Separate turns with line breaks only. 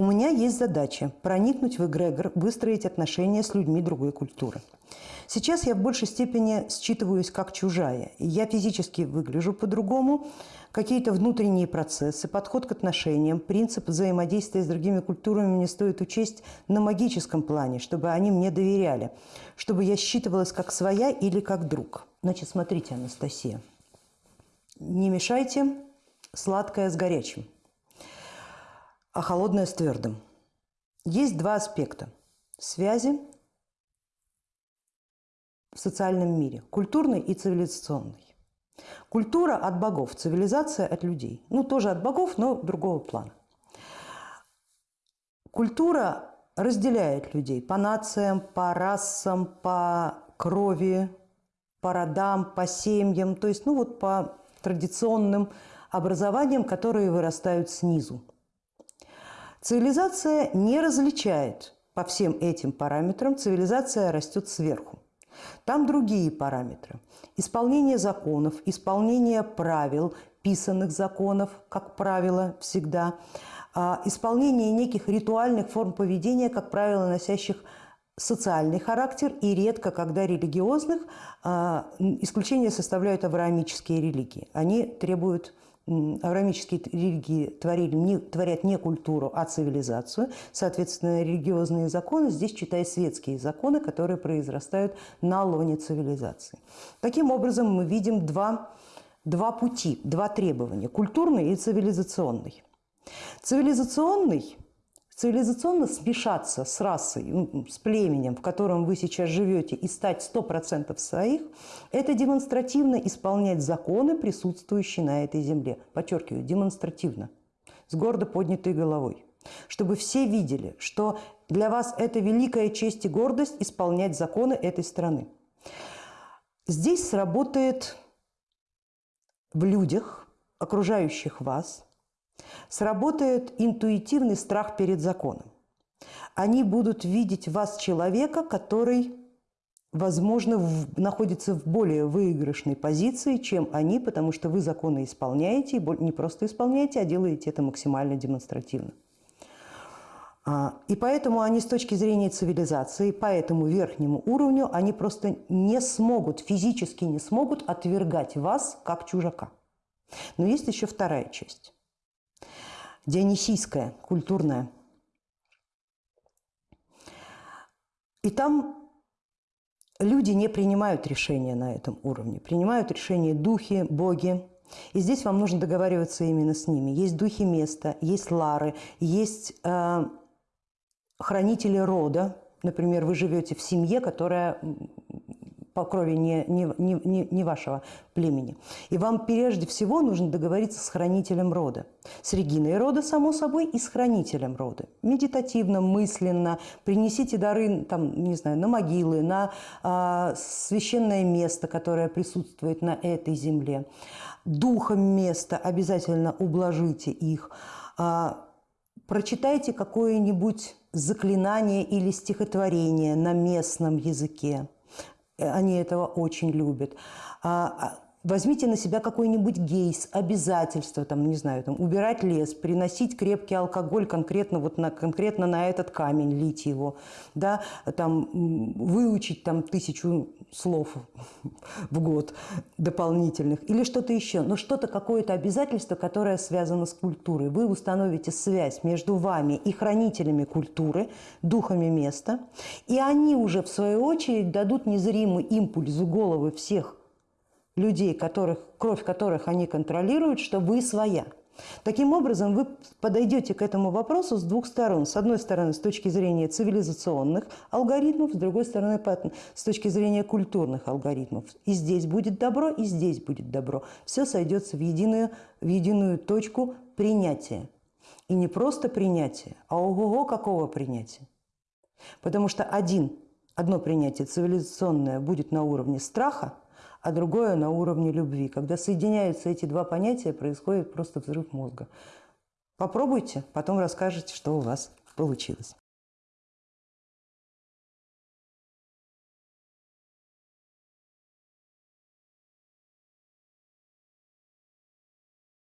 У меня есть задача проникнуть в эгрегор, выстроить отношения с людьми другой культуры. Сейчас я в большей степени считываюсь как чужая. Я физически выгляжу по-другому, какие-то внутренние процессы, подход к отношениям, принцип взаимодействия с другими культурами мне стоит учесть на магическом плане, чтобы они мне доверяли, чтобы я считывалась как своя или как друг. Значит, смотрите, Анастасия, не мешайте сладкое с горячим, а холодное с твердым. Есть два аспекта – связи в социальном мире – культурный и цивилизационный. Культура от богов, цивилизация от людей. Ну, тоже от богов, но другого плана. Культура разделяет людей по нациям, по расам, по крови, по родам, по семьям, то есть ну вот по традиционным образованиям, которые вырастают снизу. Цивилизация не различает по всем этим параметрам, цивилизация растет сверху. Там другие параметры. Исполнение законов, исполнение правил, писанных законов, как правило, всегда, а, исполнение неких ритуальных форм поведения, как правило, носящих социальный характер и редко, когда религиозных, а, исключение составляют авраамические религии. Они требуют авраамические религии творили, не, творят не культуру, а цивилизацию. Соответственно, религиозные законы, здесь читай светские законы, которые произрастают на лоне цивилизации. Таким образом, мы видим два, два пути, два требования – культурный и цивилизационный. Цивилизационный – Цивилизационно смешаться с расой, ну, с племенем, в котором вы сейчас живете, и стать 100% своих, это демонстративно исполнять законы, присутствующие на этой земле. Подчеркиваю, демонстративно, с гордо поднятой головой. Чтобы все видели, что для вас это великая честь и гордость исполнять законы этой страны. Здесь сработает в людях, окружающих вас – Сработает интуитивный страх перед законом. Они будут видеть вас человека, который, возможно, в, находится в более выигрышной позиции, чем они, потому что вы законы исполняете, и не просто исполняете, а делаете это максимально демонстративно. А, и поэтому они с точки зрения цивилизации, по этому верхнему уровню, они просто не смогут, физически не смогут отвергать вас как чужака. Но есть еще вторая часть дионисийская, культурная. И там люди не принимают решения на этом уровне, принимают решения духи, боги. И здесь вам нужно договариваться именно с ними. Есть духи места, есть лары, есть э, хранители рода. Например, вы живете в семье, которая по крови не, не, не, не вашего племени. И вам прежде всего нужно договориться с хранителем рода. С Региной рода, само собой, и с хранителем рода. Медитативно, мысленно. Принесите дары, там, не знаю, на могилы, на а, священное место, которое присутствует на этой земле. Духом места обязательно ублажите их. А, прочитайте какое-нибудь заклинание или стихотворение на местном языке. Э, они этого очень любят. Возьмите на себя какой-нибудь гейс, обязательство, там, не знаю, там, убирать лес, приносить крепкий алкоголь конкретно, вот на, конкретно на этот камень, лить его, да, там, выучить там, тысячу слов в год дополнительных или что-то еще, но что-то, какое-то обязательство, которое связано с культурой. Вы установите связь между вами и хранителями культуры, духами места, и они уже, в свою очередь, дадут незримый импульс в головы всех людей, которых, кровь которых они контролируют, что вы своя. Таким образом, вы подойдете к этому вопросу с двух сторон. С одной стороны, с точки зрения цивилизационных алгоритмов, с другой стороны, с точки зрения культурных алгоритмов. И здесь будет добро, и здесь будет добро. Все сойдется в единую, в единую точку принятия. И не просто принятие, а ого-го какого принятия. Потому что один, одно принятие цивилизационное будет на уровне страха, а другое на уровне любви. Когда соединяются эти два понятия, происходит просто взрыв мозга. Попробуйте, потом расскажете, что у вас получилось.